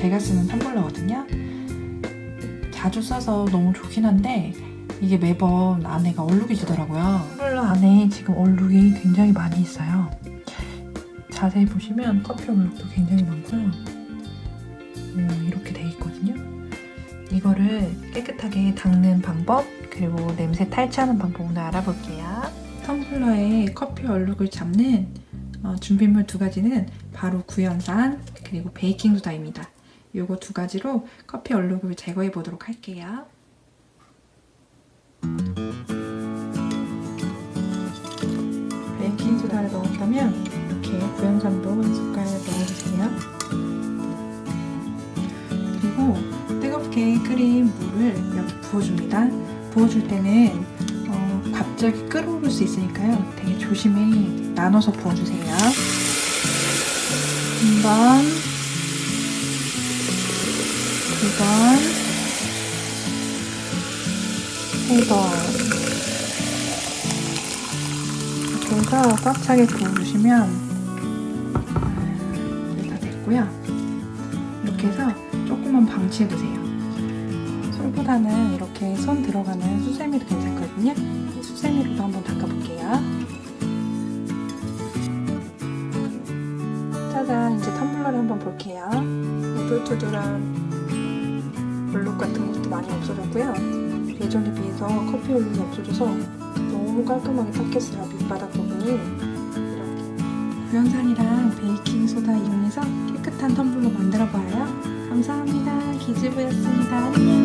제가 쓰는 텀블러거든요. 자주 써서 너무 좋긴 한데 이게 매번 안에가 얼룩이 지더라고요. 텀블러 안에 지금 얼룩이 굉장히 많이 있어요. 자세히 보시면 커피 얼룩도 굉장히 많고요. 음, 이렇게 돼 있거든요. 이거를 깨끗하게 닦는 방법 그리고 냄새 탈취하는 방법 오늘 알아볼게요. 텀블러에 커피 얼룩을 잡는 어, 준비물 두 가지는 바로 구연산 그리고 베이킹소다입니다. 요거 두 가지로 커피 얼룩을 제거해 보도록 할게요. 베이킹 소다를 넣었다면 이렇게 구연산도 한 숟갈 넣어주세요. 그리고 뜨겁게 끓인 물을 이렇게 부어줍니다. 부어줄 때는 어, 갑자기 끓어오를 수 있으니까요. 되게 조심히 나눠서 부어주세요. 한 번, 두 번, 세 번. 이렇게 해서 꽉 차게 이제 다 됐고요. 이렇게 해서 조금만 방치해두세요. 솔보다는 이렇게 손 들어가는 수세미도 괜찮거든요. 이 수세미로도 한번 닦아볼게요. 짜잔, 이제 텀블러를 한번 볼게요. 우둘투둘한 얼룩 같은 것도 많이 없어졌고요. 예전에 비해서 커피 얼룩이 없어져서 너무 깔끔하게 닦였어요. 밑바닥 부분이. 이렇게. 구연산이랑 베이킹소다 이용해서 깨끗한 텀블러 만들어봐요. 감사합니다. 기즈부였습니다. 안녕.